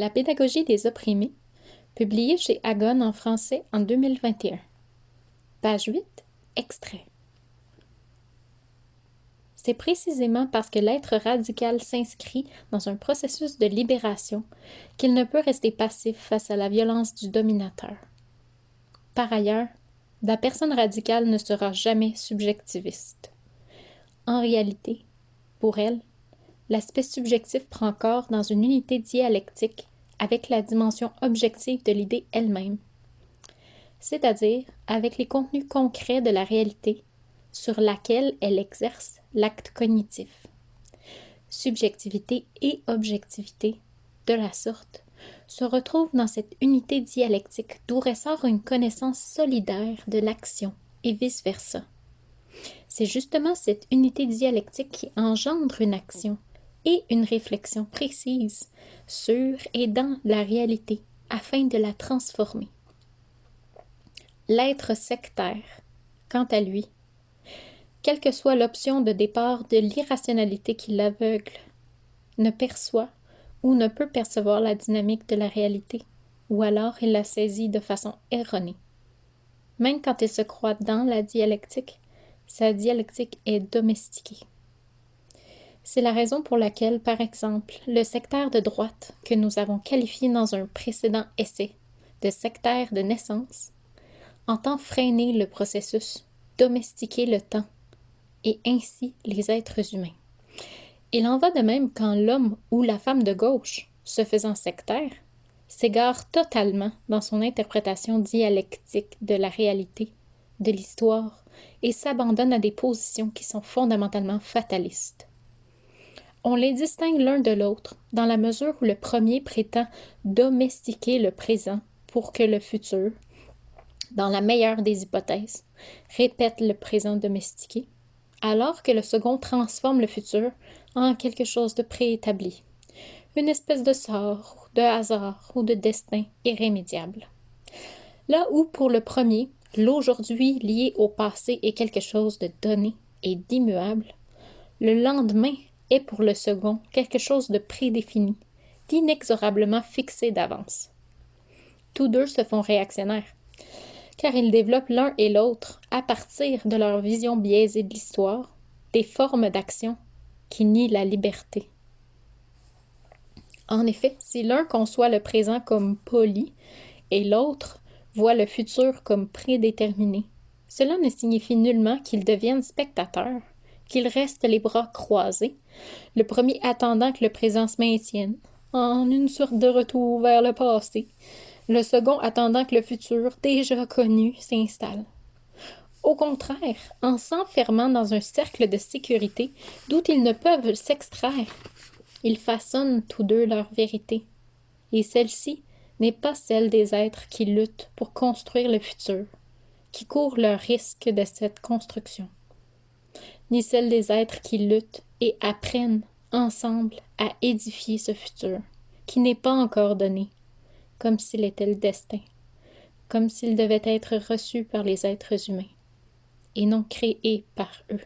La pédagogie des opprimés, publié chez Agon en français en 2021. Page 8, extrait. C'est précisément parce que l'être radical s'inscrit dans un processus de libération qu'il ne peut rester passif face à la violence du dominateur. Par ailleurs, la personne radicale ne sera jamais subjectiviste. En réalité, pour elle, l'aspect subjectif prend corps dans une unité dialectique avec la dimension objective de l'idée elle-même, c'est-à-dire avec les contenus concrets de la réalité sur laquelle elle exerce l'acte cognitif. Subjectivité et objectivité, de la sorte, se retrouvent dans cette unité dialectique d'où ressort une connaissance solidaire de l'action et vice-versa. C'est justement cette unité dialectique qui engendre une action et une réflexion précise sur et dans la réalité afin de la transformer. L'être sectaire, quant à lui, quelle que soit l'option de départ de l'irrationalité qui l'aveugle, ne perçoit ou ne peut percevoir la dynamique de la réalité, ou alors il la saisit de façon erronée. Même quand il se croit dans la dialectique, sa dialectique est domestiquée. C'est la raison pour laquelle, par exemple, le sectaire de droite, que nous avons qualifié dans un précédent essai de sectaire de naissance, entend freiner le processus, domestiquer le temps, et ainsi les êtres humains. Il en va de même quand l'homme ou la femme de gauche, se faisant sectaire, s'égare totalement dans son interprétation dialectique de la réalité, de l'histoire, et s'abandonne à des positions qui sont fondamentalement fatalistes. On les distingue l'un de l'autre dans la mesure où le premier prétend domestiquer le présent pour que le futur, dans la meilleure des hypothèses, répète le présent domestiqué, alors que le second transforme le futur en quelque chose de préétabli, une espèce de sort, de hasard ou de destin irrémédiable. Là où pour le premier, l'aujourd'hui lié au passé est quelque chose de donné et d'immuable, le lendemain est pour le second quelque chose de prédéfini, d'inexorablement fixé d'avance. Tous deux se font réactionnaires, car ils développent l'un et l'autre, à partir de leur vision biaisée de l'histoire, des formes d'action qui nient la liberté. En effet, si l'un conçoit le présent comme poli et l'autre voit le futur comme prédéterminé, cela ne signifie nullement qu'ils deviennent spectateurs, qu'ils restent les bras croisés, le premier attendant que le présent se maintienne, en une sorte de retour vers le passé, le second attendant que le futur déjà connu s'installe. Au contraire, en s'enfermant dans un cercle de sécurité d'où ils ne peuvent s'extraire, ils façonnent tous deux leur vérité. Et celle-ci n'est pas celle des êtres qui luttent pour construire le futur, qui courent le risque de cette construction, ni celle des êtres qui luttent et apprennent ensemble à édifier ce futur, qui n'est pas encore donné, comme s'il était le destin, comme s'il devait être reçu par les êtres humains, et non créé par eux.